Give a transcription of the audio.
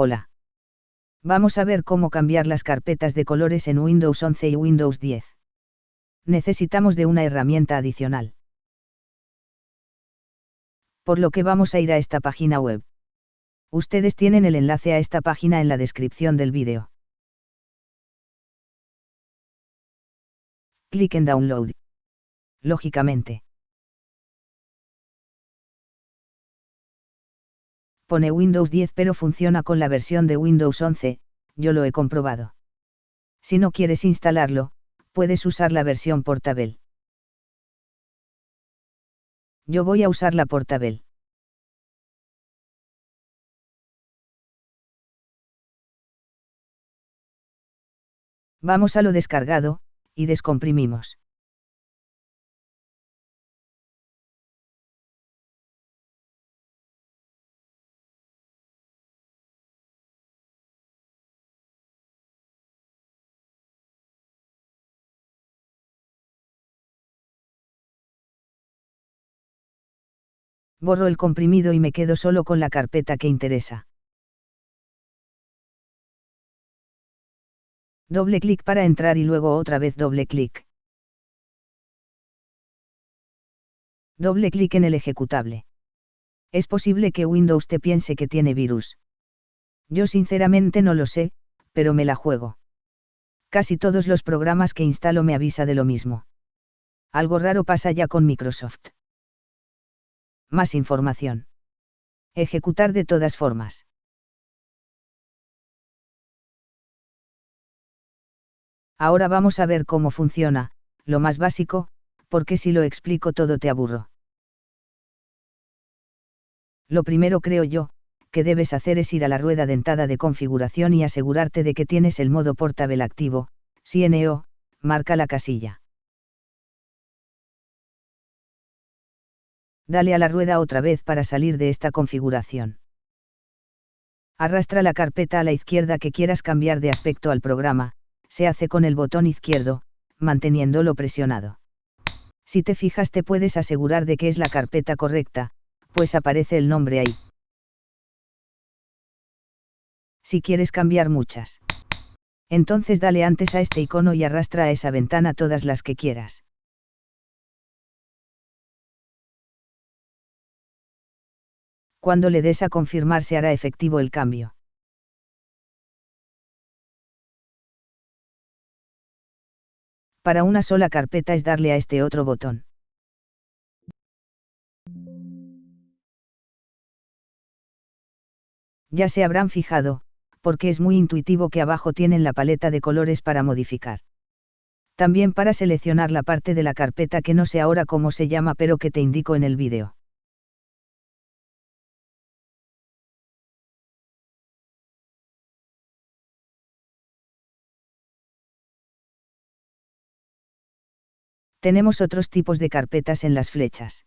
Hola. Vamos a ver cómo cambiar las carpetas de colores en Windows 11 y Windows 10. Necesitamos de una herramienta adicional. Por lo que vamos a ir a esta página web. Ustedes tienen el enlace a esta página en la descripción del vídeo. Clic en Download. Lógicamente. Pone Windows 10 pero funciona con la versión de Windows 11, yo lo he comprobado. Si no quieres instalarlo, puedes usar la versión portable. Yo voy a usar la portable. Vamos a lo descargado, y descomprimimos. Borro el comprimido y me quedo solo con la carpeta que interesa. Doble clic para entrar y luego otra vez doble clic. Doble clic en el ejecutable. Es posible que Windows te piense que tiene virus. Yo sinceramente no lo sé, pero me la juego. Casi todos los programas que instalo me avisa de lo mismo. Algo raro pasa ya con Microsoft. Más información. Ejecutar de todas formas. Ahora vamos a ver cómo funciona, lo más básico, porque si lo explico todo te aburro. Lo primero creo yo, que debes hacer es ir a la rueda dentada de configuración y asegurarte de que tienes el modo portable activo, si NO, marca la casilla. Dale a la rueda otra vez para salir de esta configuración. Arrastra la carpeta a la izquierda que quieras cambiar de aspecto al programa, se hace con el botón izquierdo, manteniéndolo presionado. Si te fijas te puedes asegurar de que es la carpeta correcta, pues aparece el nombre ahí. Si quieres cambiar muchas. Entonces dale antes a este icono y arrastra a esa ventana todas las que quieras. Cuando le des a confirmar se hará efectivo el cambio. Para una sola carpeta es darle a este otro botón. Ya se habrán fijado, porque es muy intuitivo que abajo tienen la paleta de colores para modificar. También para seleccionar la parte de la carpeta que no sé ahora cómo se llama pero que te indico en el vídeo. Tenemos otros tipos de carpetas en las flechas.